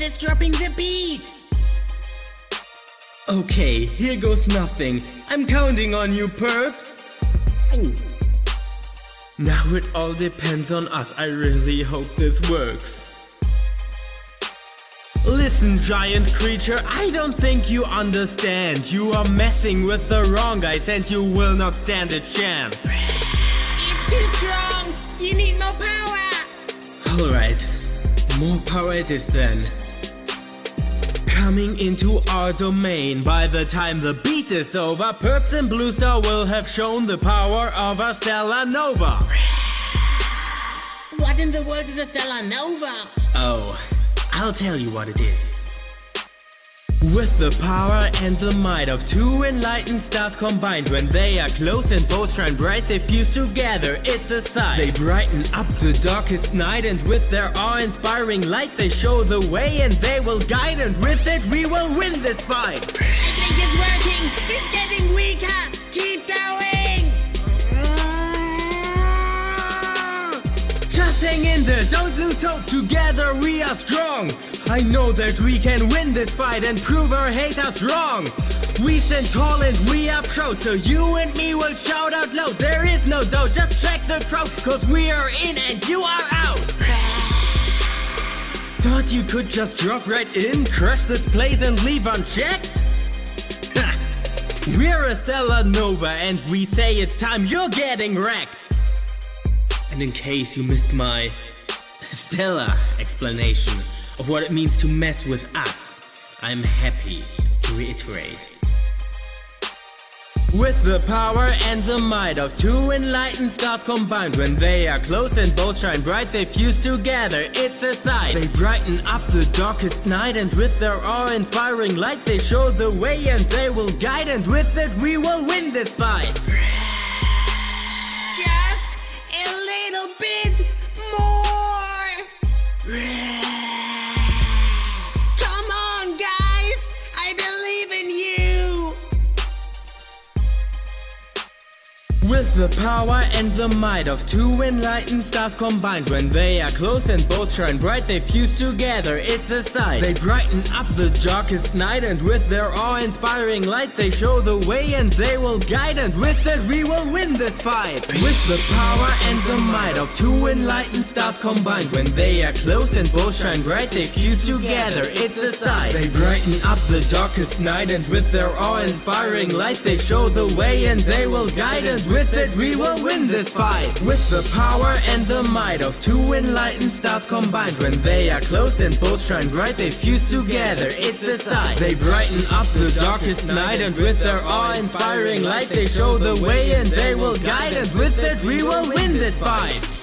is dropping the beat. Okay, here goes nothing. I'm counting on you, perps. Now it all depends on us. I really hope this works. Listen, giant creature, I don't think you understand. You are messing with the wrong guys and you will not stand a chance. It's too strong. You need more power. Alright, more power it is then. Coming into our domain, by the time the beat is over, Perps and Blue Star will have shown the power of our Stellar Nova. What in the world is a stellar nova? Oh, I'll tell you what it is. With the power and the might of two enlightened stars combined When they are close and both shine bright they fuse together, it's a sight They brighten up the darkest night and with their awe-inspiring light They show the way and they will guide and with it we will win this fight I think it's working. It's getting weaker. Keep going. Just hang in there, don't lose hope, together we are strong I know that we can win this fight and prove our haters wrong. We stand tall and we are proud, so you and me will shout out loud. There is no doubt, just check the crowd, cause we are in and you are out. Thought you could just drop right in, crush this place and leave unchecked? We're a Stellar Nova and we say it's time you're getting wrecked. And in case you missed my Stella explanation of what it means to mess with us, I'm happy to reiterate. With the power and the might of two enlightened stars combined When they are close and both shine bright they fuse together, it's a sight. They brighten up the darkest night and with their awe-inspiring light They show the way and they will guide and with it we will win this fight. Just a little bit With the power and the might of two enlightened stars combined When they are close and both shine bright they fuse together, it's a sight. They brighten up the darkest night and with their awe-inspiring light They show the way and they will guide and with it we will win this fight. With the power and the might of two enlightened stars combined When they are close and both shine bright they fuse together, it's a sight. They brighten up the darkest night and with their awe-inspiring light They show the way and they will guide and with it we will win this fight. With the power and the might of two enlightened stars combined When they are close and both shine bright they fuse together, it's a sight. They brighten up the darkest night and with their awe-inspiring light They show the way and they will guide and with it we will win this fight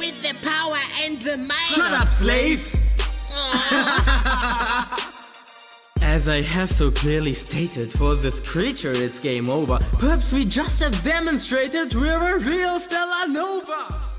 With the power and the might. Shut up, slave! As I have so clearly stated, for this creature it's game over. Perhaps we just have demonstrated we're a real Stellar Nova!